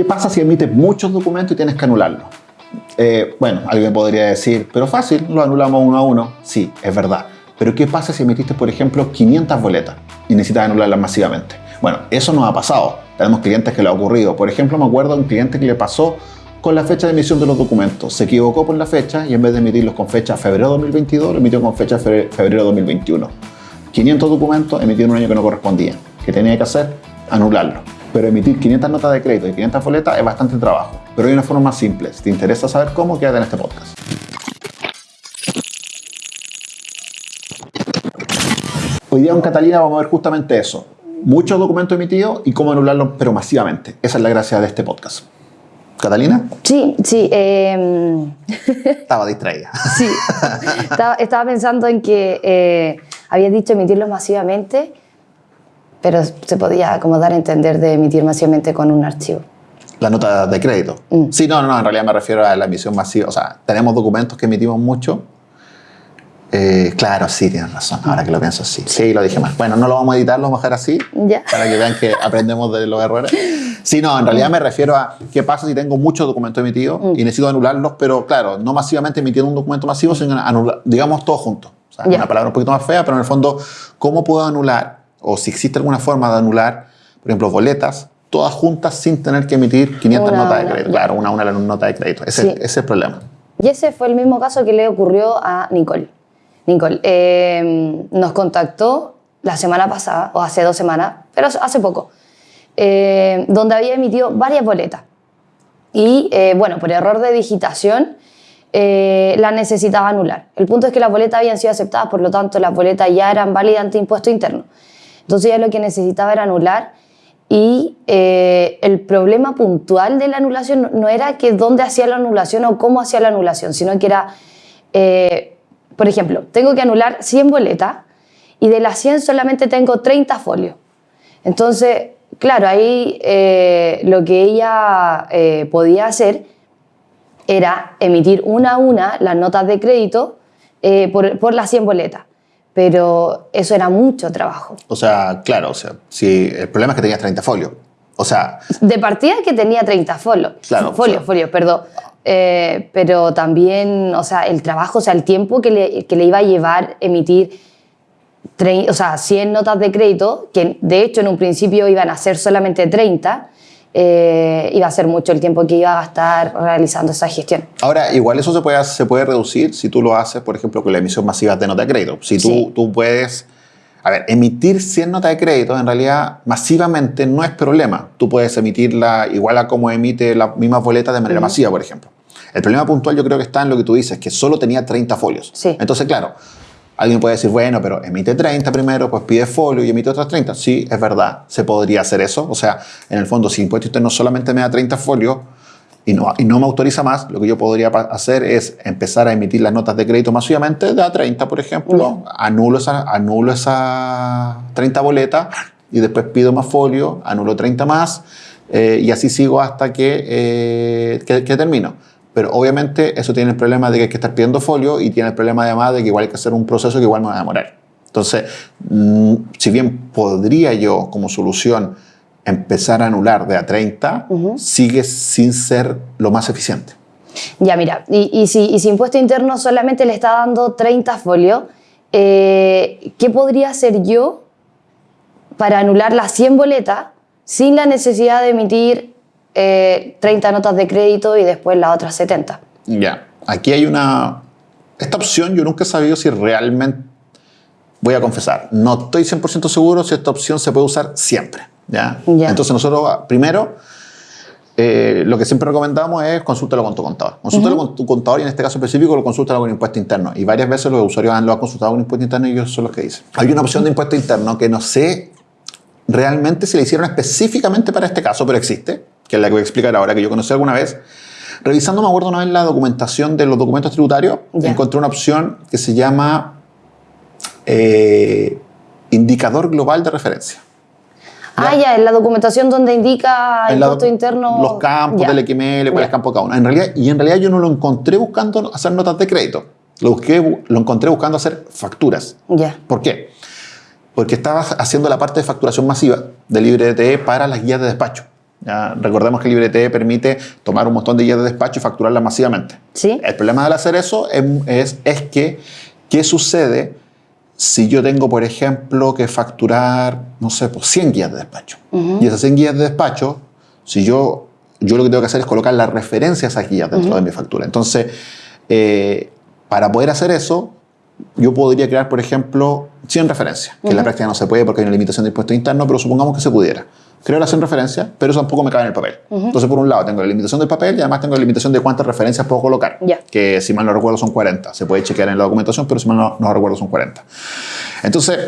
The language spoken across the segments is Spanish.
¿Qué pasa si emites muchos documentos y tienes que anularlos? Eh, bueno, alguien podría decir, pero fácil, lo anulamos uno a uno. Sí, es verdad. Pero ¿qué pasa si emitiste, por ejemplo, 500 boletas y necesitas anularlas masivamente? Bueno, eso no ha pasado. Tenemos clientes que le ha ocurrido. Por ejemplo, me acuerdo de un cliente que le pasó con la fecha de emisión de los documentos. Se equivocó por la fecha y en vez de emitirlos con fecha febrero 2022, lo emitió con fecha febrero 2021. 500 documentos emitidos un año que no correspondía. ¿Qué tenía que hacer? Anularlo. Pero emitir 500 notas de crédito y 500 boletas es bastante trabajo. Pero hay una forma más simple. Si te interesa saber cómo, quédate en este podcast. Hoy día en Catalina vamos a ver justamente eso. Muchos documentos emitidos y cómo anularlos, pero masivamente. Esa es la gracia de este podcast. ¿Catalina? Sí, sí. Eh... Estaba distraída. Sí. estaba, estaba, pensando en que eh, habías dicho emitirlos masivamente, pero se podía como dar a entender de emitir masivamente con un archivo. La nota de crédito. Mm. Sí, no, no, en realidad me refiero a la emisión masiva. O sea, tenemos documentos que emitimos mucho. Eh, claro, sí, tienes razón. Ahora que lo pienso, sí. Sí, lo dije mal. Bueno, no lo vamos a editar, lo vamos a dejar así. Ya. Para que vean que aprendemos de los errores. Sí, no, en realidad me refiero a qué pasa si tengo muchos documentos emitidos y necesito anularlos, pero claro, no masivamente emitiendo un documento masivo, sino anular, digamos todos juntos. O sea, una palabra un poquito más fea, pero en el fondo, ¿cómo puedo anular? O si existe alguna forma de anular, por ejemplo, boletas, todas juntas sin tener que emitir 500 notas de crédito. Claro, una a una nota de crédito. Ese, ese, es el problema. Y ese fue el mismo caso que le ocurrió a Nicole. Nicole eh, nos contactó la semana pasada, o hace dos semanas, pero hace poco eh, donde había emitido varias boletas. Y eh, bueno, por error de digitación, eh, la necesitaba anular. El punto es que las boletas habían sido aceptadas, por lo tanto las boletas ya eran válidas ante impuesto interno. Entonces ya lo que necesitaba era anular y el problema puntual de la anulación no era que dónde hacía la anulación o cómo hacía la anulación, sino que era, por ejemplo, tengo que anular 100 boletas y de las 100 solamente tengo 30 folios. Entonces, claro, ahí eh, lo que ella eh, podía hacer era emitir una a una las notas de crédito eh, por, las 100 boletas. Pero eso era mucho trabajo. O sea, claro, o sea, si el problema es que tenías 30 folios. O sea. De partida que tenía 30 folios. Claro. Folios, folios, perdón. pero también, o sea, el trabajo, o sea, el tiempo que le, que le iba a llevar emitir o sea, 100 notas de crédito, que de hecho en un principio iban a ser solamente 30, eh, iba a ser mucho el tiempo que iba a gastar realizando esa gestión. Ahora, igual eso se puede, se puede reducir si tú lo haces, por ejemplo, con la emisión masiva de nota de crédito. Si tú, tú puedes, a ver, emitir 100 notas de crédito en realidad masivamente no es problema. Tú puedes emitirla igual a como emite las mismas boletas de manera masiva, por ejemplo. El problema puntual yo creo que está en lo que tú dices, que solo tenía 30 folios. Sí. Entonces, claro, Alguien puede decir, bueno, pero emite 30 primero, pues pide folio y emite otras 30. Sí, es verdad, se podría hacer eso. O sea, en el fondo, si impuesto usted no solamente me da 30 folios y no, y no me autoriza más, lo que yo podría hacer es empezar a emitir las notas de crédito masivamente, da 30, por ejemplo, anulo esa, anulo esa 30 boletas y después pido más folio, anulo 30 más eh, y así sigo hasta que, eh, que, que termino. Pero obviamente eso tiene el problema de que hay que estar pidiendo folio y tiene el problema además de que igual hay que hacer un proceso que igual me va a demorar. Entonces, mm, si bien podría yo como solución empezar a anular de a 30, sigue sin ser lo más eficiente. Ya, mira, y, si, y impuesto interno solamente le está dando 30 folios, eh, ¿qué podría hacer yo para anular las 100 boletas sin la necesidad de emitir 30 eh, notas de crédito y después las otras 70. Ya, aquí hay una... Esta opción yo nunca he sabido si realmente... Voy a confesar, no estoy 100% seguro si esta opción se puede usar siempre. ¿ya? Entonces nosotros, primero, eh, lo que siempre recomendamos es consúltalo con tu contador. Consúltalo con tu contador y en este caso específico lo consúltalo con impuesto interno. Y varias veces los usuarios han, lo han consultado con impuesto interno y ellos son los que dicen. Hay una opción de impuesto interno que no sé realmente si la hicieron específicamente para este caso, pero existe que es la que voy a explicar ahora, que yo conocí alguna vez. Revisando, me acuerdo una vez la documentación de los documentos tributarios, encontré una opción que se llama eh, indicador global de referencia. Ah, ya, en la documentación donde indica el costo interno. Los campos del XML, cuál es el campo cada uno. En realidad, y en realidad yo no lo encontré buscando hacer notas de crédito. Lo, busqué, lo encontré buscando hacer facturas. Ya. ¿Por qué? Porque estaba haciendo la parte de facturación masiva de LibreDTE para las guías de despacho. Ya, recordemos que LibreT permite tomar un montón de guías de despacho y facturarlas masivamente. Sí. El problema al hacer eso es, es, es que, ¿qué sucede si yo tengo, por ejemplo, que facturar, no sé, pues 100 guías de despacho? Y esas 100 guías de despacho, si yo, yo lo que tengo que hacer es colocar las referencias a esas guías dentro de mi factura. Entonces, eh, para poder hacer eso, yo podría crear, por ejemplo, 100 referencias, que en la práctica no se puede porque hay una limitación de impuesto interno, pero supongamos que se pudiera. Creo las 100 referencias, pero eso tampoco me cabe en el papel. Entonces, por un lado, tengo la limitación del papel y además tengo la limitación de cuántas referencias puedo colocar, que si mal no recuerdo son 40. Se puede chequear en la documentación, pero si mal no, no recuerdo son 40. Entonces,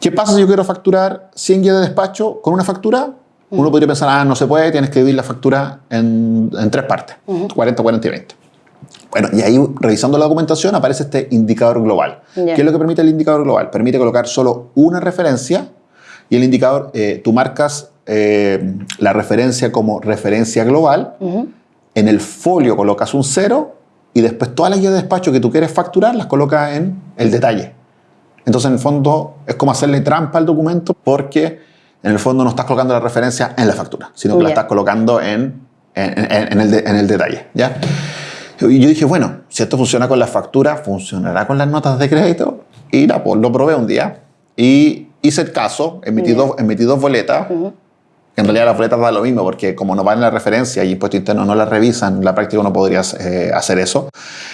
¿qué pasa si yo quiero facturar 100 guías de despacho con una factura? Uno podría pensar, ah, no se puede, tienes que dividir la factura en, en tres partes, 40, 40 y 20. Bueno, y ahí revisando la documentación aparece este indicador global. ¿Qué es lo que permite el indicador global? Permite colocar solo una referencia y el indicador, eh, tú marcas eh, la referencia como referencia global, en el folio colocas un cero y después todas las guías de despacho que tú quieres facturar las colocas en el detalle. Entonces, en el fondo, es como hacerle trampa al documento porque en el fondo no estás colocando la referencia en la factura, sino que la Ya. estás colocando en, en, en- en el, de- en el detalle. ¿ya? Y yo dije, bueno, si esto funciona con la factura, ¿funcionará con las notas de crédito? Y la, pues, lo probé un día y hice el caso, emití, dos, emití dos boletas. En realidad las boletas da lo mismo, porque como no van en la referencia y impuesto interno no las revisan, en la práctica no podrías eh, hacer eso.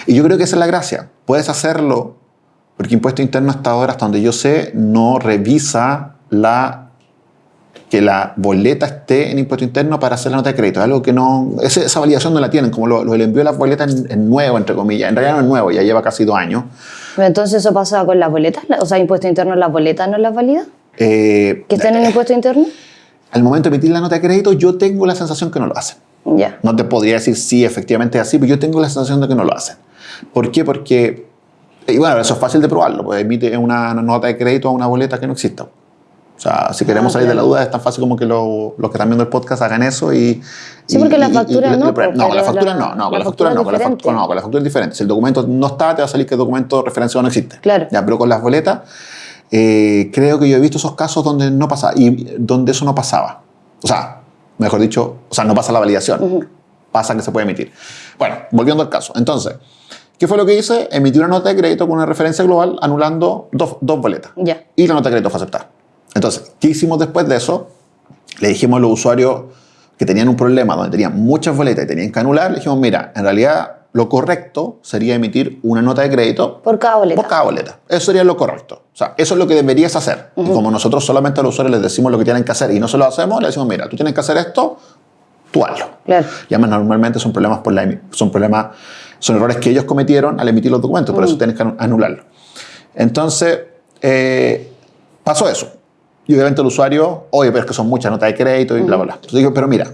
Y yo creo que esa es la gracia. Puedes hacerlo, porque impuesto interno hasta ahora, hasta donde yo sé, no revisa la que la boleta esté en impuesto interno para hacer la nota de crédito. Es algo que no. esa validación no la tienen, como lo, lo del envío de las boletas en nuevo, entre comillas. En realidad no es nuevo, ya lleva casi dos años. Entonces eso pasa con las boletas, o sea, impuesto interno, las boletas no las valida, Eh, que estén en impuesto interno. Al momento de emitir la nota de crédito, yo tengo la sensación que no lo hacen. Ya. No te podría decir si efectivamente es así, pero yo tengo la sensación de que no lo hacen. ¿Por qué? Porque, y bueno, eso es fácil de probarlo, pues emite una nota de crédito a una boleta que no exista. O sea, si queremos Ah, salir de la claro. duda, es tan fácil como que lo- los que están viendo el podcast hagan eso y... Sí, y- porque la y- y- factura y- y- no, No, con la factura la- no, no, la con la factura no, con la factura no, con la factura es diferente. Si el documento no está, te va a salir que el documento referenciado no existe. Claro. Ya, pero con las boletas, eh, creo que yo he visto esos casos donde no pasaba, y donde eso no pasaba. O sea, mejor dicho, o sea, no pasa la validación. Pasa que se puede emitir. Bueno, volviendo al caso. Entonces, ¿qué fue lo que hice? Emití una nota de crédito con una referencia global anulando dos, dos boletas. Ya. Y la nota de crédito fue aceptada. Entonces, ¿qué hicimos después de eso? Le dijimos a los usuarios que tenían un problema donde tenían muchas boletas y tenían que anular, le dijimos, mira, en realidad lo correcto sería emitir una nota de crédito Por cada boleta. por cada boleta. Eso sería lo correcto. O sea, eso es lo que deberías hacer. Y como nosotros solamente a los usuarios les decimos lo que tienen que hacer y no se lo hacemos, le decimos, mira, tú tienes que hacer esto, tú hazlo. Claro. Y además normalmente son problemas por la son problemas, son errores que ellos cometieron al emitir los documentos, por eso tienes que anu- anularlo. Entonces, eh, pasó eso. Y obviamente el usuario, oye, pero es que son muchas notas de crédito y bla, bla, bla. Entonces digo, pero mira,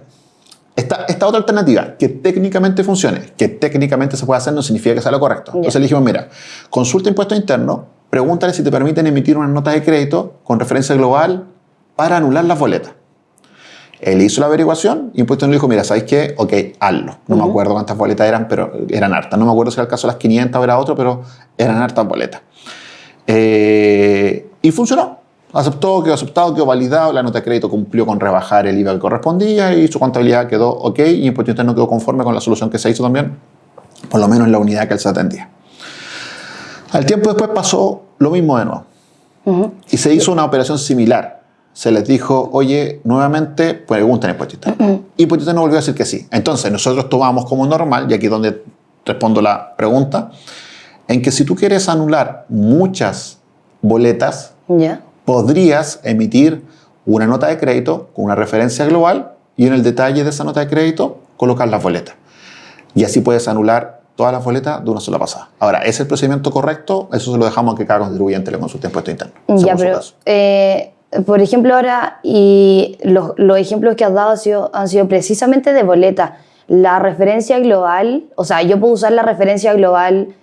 esta, esta otra alternativa, que técnicamente funcione, que técnicamente se puede hacer, no significa que sea lo correcto. Entonces le dijimos, mira, consulta impuesto interno, pregúntale si te permiten emitir una nota de crédito con referencia global para anular las boletas. Él hizo la averiguación y Impuesto nos dijo, mira, ¿sabéis qué? Ok, hazlo. No me acuerdo cuántas boletas eran, pero eran hartas. No me acuerdo si era el caso de las 500 o era otro, pero eran hartas boletas. Eh, y funcionó. Aceptó, quedó aceptado, quedó validado, la nota de crédito cumplió con rebajar el IVA que correspondía y su contabilidad quedó ok y Impuesto Interno quedó conforme con la solución que se hizo también, por lo menos en la unidad que él se atendía. Al tiempo después pasó lo mismo de nuevo. Y se hizo una operación similar. Se les dijo, oye, nuevamente pregunten Impuesto Interno. Y Impuesto Interno volvió a decir que sí. Entonces nosotros tomamos como normal, y aquí es donde respondo la pregunta, en que si tú quieres anular muchas boletas, Ya. Podrías emitir una nota de crédito con una referencia global y en el detalle de esa nota de crédito colocar las boletas. Y así puedes anular todas las boletas de una sola pasada. Ahora, ¿es el procedimiento correcto? Eso se lo dejamos a que cada contribuyente le consulte impuesto interno. Ya, pero, eh, por ejemplo, ahora, y los, los ejemplos que has dado han sido, han sido precisamente de boleta. La referencia global, o sea, yo puedo usar la referencia global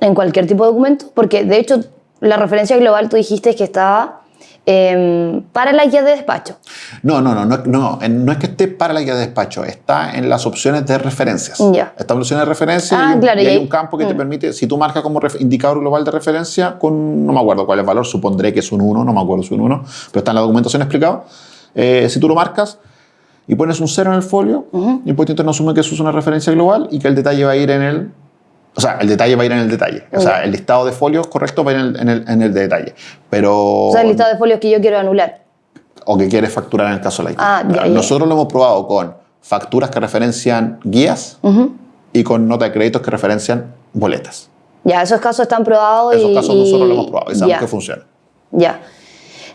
en cualquier tipo de documento, porque de hecho, la referencia global tú dijiste que estaba em, para la guía de despacho. No, no, no, no, no, no es que esté para la guía de despacho, está en las opciones de referencias. Ya. Está en las opciones de referencia Ah, y, un- claro, y y hay un campo que te mm. permite, si tú marcas como indicador global de referencia con, no me acuerdo cuál es el valor, supondré que es un 1, no me acuerdo si es un 1, pero está en la documentación explicado. Eh, si tú lo marcas, y pones un cero en el folio, el impuesto interno asume que eso es una referencia global y que el detalle va a ir en el... O sea, el detalle va a ir en el detalle. O sea, el listado de folios correcto va a ir en el, en el, en el detalle. Pero... O sea, el listado de folios que yo quiero anular. O que quieres facturar en el caso de la IT. Ah, ya, ya. Nosotros lo hemos probado con facturas que referencian guías y con nota de créditos que referencian boletas. Ya, esos casos están probados Esos y... casos nosotros lo hemos probado y sabemos ya. que funciona. Ya.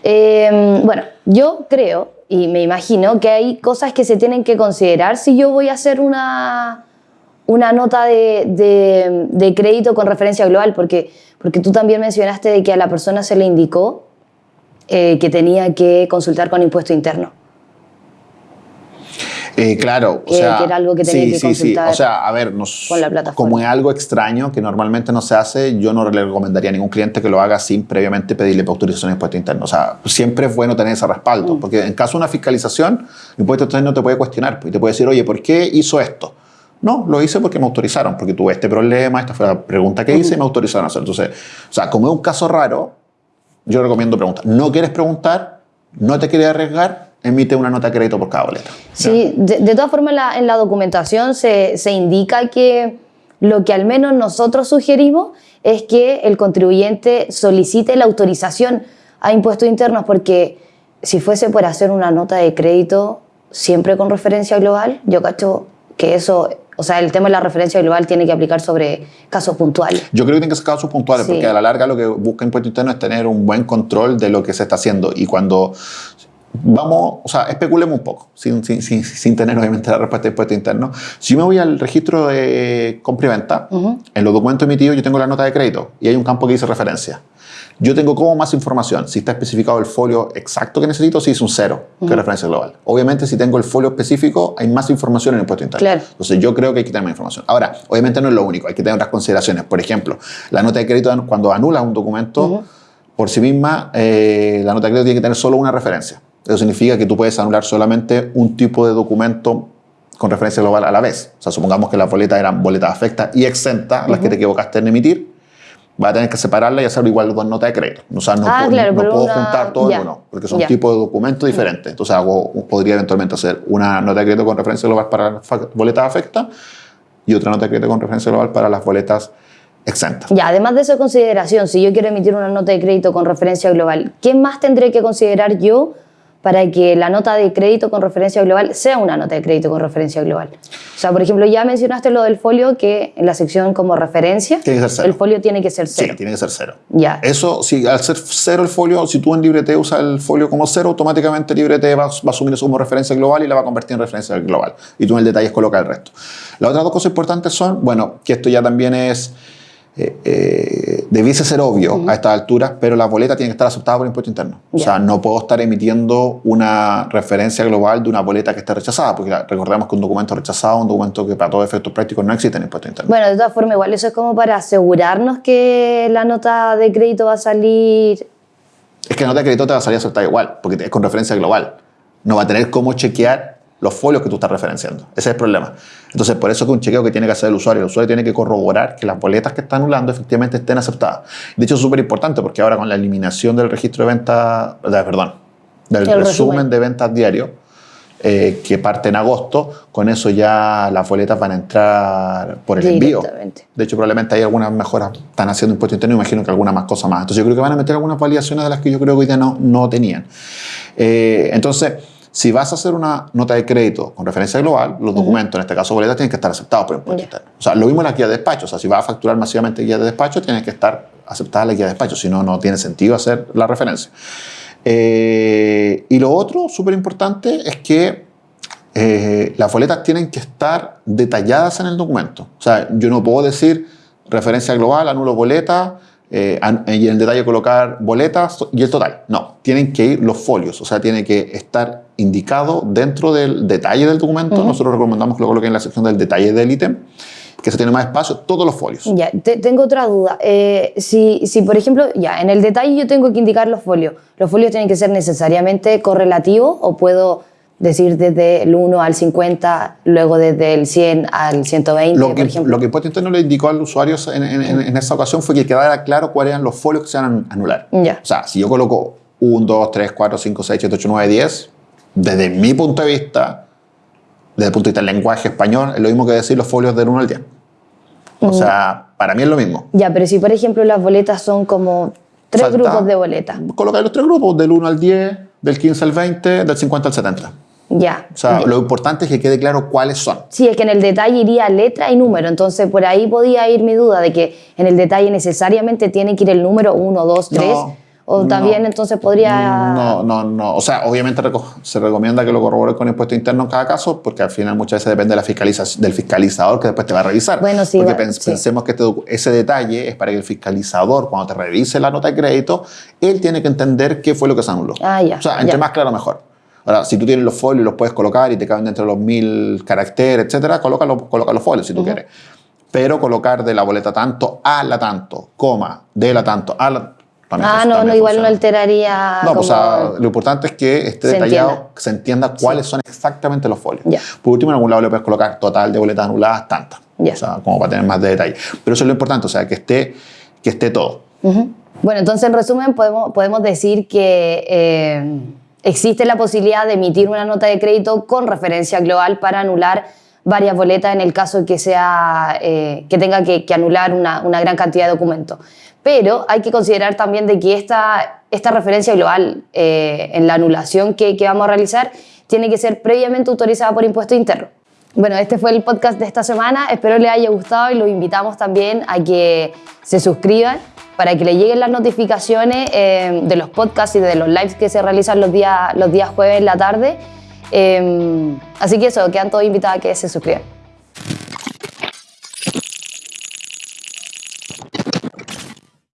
Eh, bueno, yo creo y me imagino que hay cosas que se tienen que considerar si yo voy a hacer una, una nota de, de- de crédito con referencia global, porque, porque tú también mencionaste de que a la persona se le indicó eh, que tenía que consultar con impuesto interno. Eh, claro, o sea, que era algo que tenía sí, que sí, sí. O sea, a ver, nos- con la plataforma. como es algo extraño que normalmente no se hace, yo no le recomendaría a ningún cliente que lo haga sin previamente pedirle autorización de impuesto interno. O sea, siempre es bueno tener ese respaldo, Mm. porque en caso de una fiscalización, el impuesto interno te puede cuestionar pues, y te puede decir, oye, ¿por qué hizo esto? No, lo hice porque me autorizaron, porque tuve este problema, esta fue la pregunta que hice y me autorizaron a hacer. Entonces, o sea, como es un caso raro, yo recomiendo preguntar. ¿No quieres preguntar? ¿No te quieres arriesgar? Emite una nota de crédito por cada boleta. Sí, de, todas formas en la, en la documentación se, se indica que lo que al menos nosotros sugerimos es que el contribuyente solicite la autorización a impuestos internos porque si fuese por hacer una nota de crédito siempre con referencia global, yo cacho que eso, o sea, el tema de la referencia global tiene que aplicar sobre casos puntuales. Yo creo que tienen que ser casos puntuales, Sí. porque a la larga lo que busca Impuesto Interno es tener un buen control de lo que se está haciendo. Y cuando vamos, o sea, especulemos un poco, sin, sin, sin, sin tener obviamente la respuesta de Impuesto Interno. Si yo me voy al registro de compra y venta, en los documentos emitidos yo tengo la nota de crédito y hay un campo que dice referencia. Yo tengo como más información, si está especificado el folio exacto que necesito, si es un cero, que es referencia global. Obviamente, si tengo el folio específico, hay más información en el impuesto interno. Claro. Entonces, yo creo que hay que tener más información. Ahora, obviamente no es lo único, hay que tener otras consideraciones. Por ejemplo, la nota de crédito, cuando anulas un documento, por sí misma, eh, la nota de crédito tiene que tener solo una referencia. Eso significa que tú puedes anular solamente un tipo de documento con referencia global a la vez. O sea, supongamos que las boletas eran boletas afectas y exentas, las que te equivocaste en emitir, vas a tener que separarlas y hacerlo igual con nota de crédito. O sea, no, Ah, puedo- claro, no puedo una- juntar todo en uno, porque son ya. tipos de documentos diferentes. Entonces, hago, podría eventualmente hacer una nota de crédito con referencia global para las boletas afectas y otra nota de crédito con referencia global para las boletas exentas. Ya, además de esa consideración, si yo quiero emitir una nota de crédito con referencia global, ¿qué más tendré que considerar yo para que la nota de crédito con referencia global sea una nota de crédito con referencia global? O sea, por ejemplo, ya mencionaste lo del folio que en la sección como referencia, Tiene que ser cero. el folio tiene que ser cero. Sí, tiene que ser cero. Ya. Eso, si al ser cero el folio, si tú en LibreT usas el folio como cero, automáticamente LibreT va, va a asumir eso como referencia global y la va a convertir en referencia global. Y tú en el detalle colocas el resto. Las otras dos cosas importantes son, bueno, que esto ya también es, eh, eh, debiese ser obvio a estas alturas, pero la boleta tiene que estar aceptada por impuesto interno. O sea, no puedo estar emitiendo una referencia global de una boleta que esté rechazada, porque recordemos que un documento rechazado es un documento que para todos efectos prácticos no existe en impuesto interno. Bueno, de todas formas, igual eso es como para asegurarnos que la nota de crédito va a salir. Es que la nota de crédito te va a salir aceptada igual, porque es con referencia global. No va a tener cómo chequear los folios que tú estás referenciando. Ese es el problema. Entonces, por eso que un chequeo que tiene que hacer el usuario, el usuario tiene que corroborar que las boletas que está anulando efectivamente estén aceptadas. De hecho, es súper importante porque ahora con la eliminación del registro de ventas, perdón, del El resumen, resumen. de ventas diario, eh, que parte en agosto, con eso ya las boletas van a entrar por el envío. De hecho, probablemente hay algunas mejoras, están haciendo impuesto interno, imagino que alguna más cosa más. Entonces, yo creo que van a meter algunas validaciones de las que yo creo que hoy día no, no tenían. Eh, entonces, si vas a hacer una nota de crédito con referencia global, los documentos, en este caso boletas, tienen que estar aceptados por impuesto interno. O sea, lo mismo en la guía de despacho. O sea, si vas a facturar masivamente guía de despacho, tiene que estar aceptada la guía de despacho. Si no, no tiene sentido hacer la referencia. Eh, y lo otro, súper importante, es que eh, las boletas tienen que estar detalladas en el documento. O sea, yo no puedo decir referencia global, anulo boleta, eh, y en el detalle colocar boletas y el total. No, tienen que ir los folios, o sea, tiene que estar indicado dentro del detalle del documento. Nosotros recomendamos que lo coloquen en la sección del detalle del ítem, que se tiene más espacio, todos los folios. Ya, te- tengo otra duda. Eh, si, si, por ejemplo, ya, en el detalle yo tengo que indicar los folios, ¿los folios tienen que ser necesariamente correlativos o puedo decir desde el 1 al 50, luego desde el 100 al 120, Lo que, por ejemplo? lo que Impuesto Interno le indicó al usuario en, en- en- en esa ocasión fue que quedara claro cuáles eran los folios que se van a anular. Ya. O sea, si yo coloco 1, 2, 3, 4, 5, 6, 7, 8, 9, 10, desde mi punto de vista, desde el punto de vista del lenguaje español, es lo mismo que decir los folios del 1 al 10. O sea, para mí es lo mismo. Ya, pero si por ejemplo las boletas son como tres grupos de boletas. Colocar los tres grupos, del 1 al 10, del 15 al 20, del 50 al 70. Ya. O sea, lo importante es que quede claro cuáles son. Sí, es que en el detalle iría letra y número, entonces por ahí podía ir mi duda de que en el detalle necesariamente tiene que ir el número 1, 2, 3, O no. también entonces podría... No, no, no. O sea, obviamente se recomienda que lo corrobores con impuesto interno en cada caso, porque al final muchas veces depende de la fiscalización, del fiscalizador que después te va a revisar. Bueno, sí, Porque va- pens- sí. pensemos que este ese detalle es para que el fiscalizador, cuando te revise la nota de crédito, él tiene que entender qué fue lo que se anuló. Ah, ya, O sea, entre ya. más claro, mejor. Ahora, si tú tienes los folios y los puedes colocar y te caben dentro de los mil caracteres, etcétera, colócalo, coloca los folios si tú quieres. Pero colocar de la boleta tanto a la tanto, coma, de la tanto a la. Ah, no, no, igual no alteraría No, pues, o sea, lo importante es que esté Se detallado, entienda. que se entienda cuáles son exactamente los folios. Ya. Por último, en algún lado le puedes colocar total de boletas anuladas, tantas. Ya. O sea, como para tener más de detalle. Pero eso es lo importante, o sea, que esté, que esté todo. Ujú. Bueno, entonces en resumen podemos, podemos decir que eh, existe la posibilidad de emitir una nota de crédito con referencia global para anular varias boletas en el caso que, sea, eh, que tenga que, anular una, gran cantidad de documentos. Pero hay que considerar también de que esta, esta referencia global eh, en la anulación que, vamos a realizar tiene que ser previamente autorizada por impuesto interno. Bueno, este fue el podcast de esta semana. Espero les haya gustado y los invitamos también a que se suscriban para que le lleguen las notificaciones eh, de los podcasts y de los lives que se realizan los días, los días jueves en la tarde. Em, así que eso, quedan todos invitados a que se suscriban.